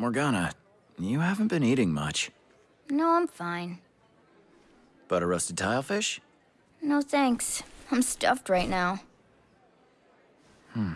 Morgana, you haven't been eating much. No, I'm fine. But a roasted tilefish? No thanks. I'm stuffed right now. Hmm.